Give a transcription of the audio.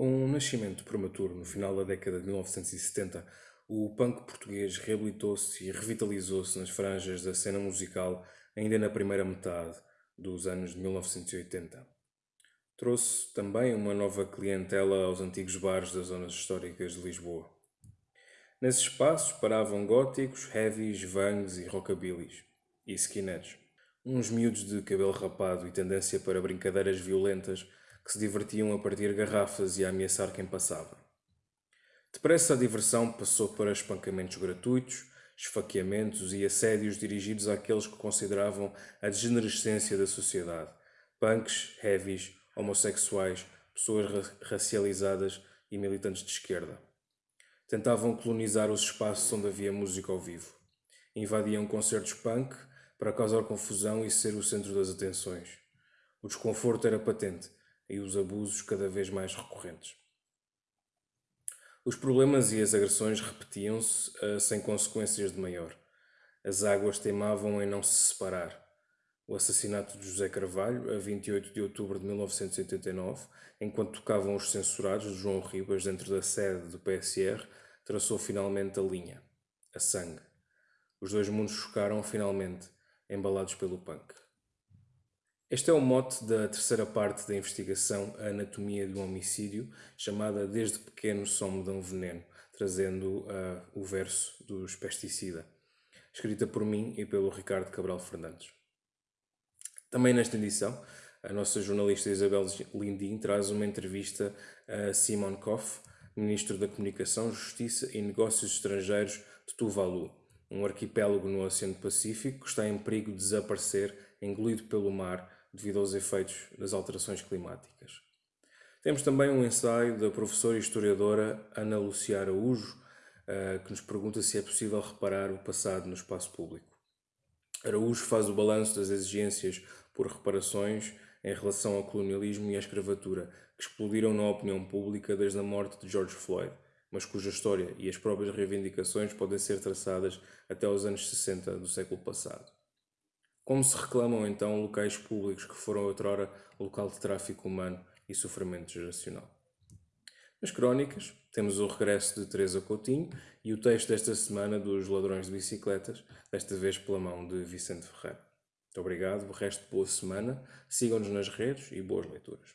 Com o nascimento prematuro no final da década de 1970, o punk português reabilitou-se e revitalizou-se nas franjas da cena musical ainda na primeira metade dos anos de 1980. Trouxe também uma nova clientela aos antigos bares das zonas históricas de Lisboa. Nesses espaços paravam góticos, heavies, vangs e rockabillys, e skinheads. Uns miúdos de cabelo rapado e tendência para brincadeiras violentas que se divertiam a partir garrafas e a ameaçar quem passava. Depressa a diversão passou para espancamentos gratuitos, esfaqueamentos e assédios dirigidos àqueles que consideravam a degenerescência da sociedade, punks, heavies, homossexuais, pessoas racializadas e militantes de esquerda. Tentavam colonizar os espaços onde havia música ao vivo. Invadiam concertos punk para causar confusão e ser o centro das atenções. O desconforto era patente e os abusos cada vez mais recorrentes. Os problemas e as agressões repetiam-se uh, sem consequências de maior. As águas teimavam em não se separar. O assassinato de José Carvalho, a 28 de outubro de 1989, enquanto tocavam os censurados de João Ribas dentro da sede do PSR, traçou finalmente a linha, a sangue. Os dois mundos chocaram finalmente, embalados pelo punk. Este é o mote da terceira parte da investigação A Anatomia do Homicídio, chamada Desde Pequeno Só Me Dão Veneno, trazendo uh, o verso dos Pesticida, escrita por mim e pelo Ricardo Cabral Fernandes. Também nesta edição, a nossa jornalista Isabel Lindim traz uma entrevista a Simon Koff, Ministro da Comunicação, Justiça e Negócios Estrangeiros de Tuvalu, um arquipélago no Oceano Pacífico que está em perigo de desaparecer, engolido pelo mar devido aos efeitos das alterações climáticas. Temos também um ensaio da professora e historiadora Ana Lucia Araújo, eh, que nos pergunta se é possível reparar o passado no espaço público. Araújo faz o balanço das exigências por reparações em relação ao colonialismo e à escravatura, que explodiram na opinião pública desde a morte de George Floyd, mas cuja história e as próprias reivindicações podem ser traçadas até aos anos 60 do século passado. Como se reclamam então locais públicos que foram outrora local de tráfico humano e sofrimento geracional? Nas crónicas, temos o regresso de Teresa Coutinho e o texto desta semana dos Ladrões de Bicicletas, desta vez pela mão de Vicente Ferreira. Muito obrigado, o resto de boa semana, sigam-nos nas redes e boas leituras.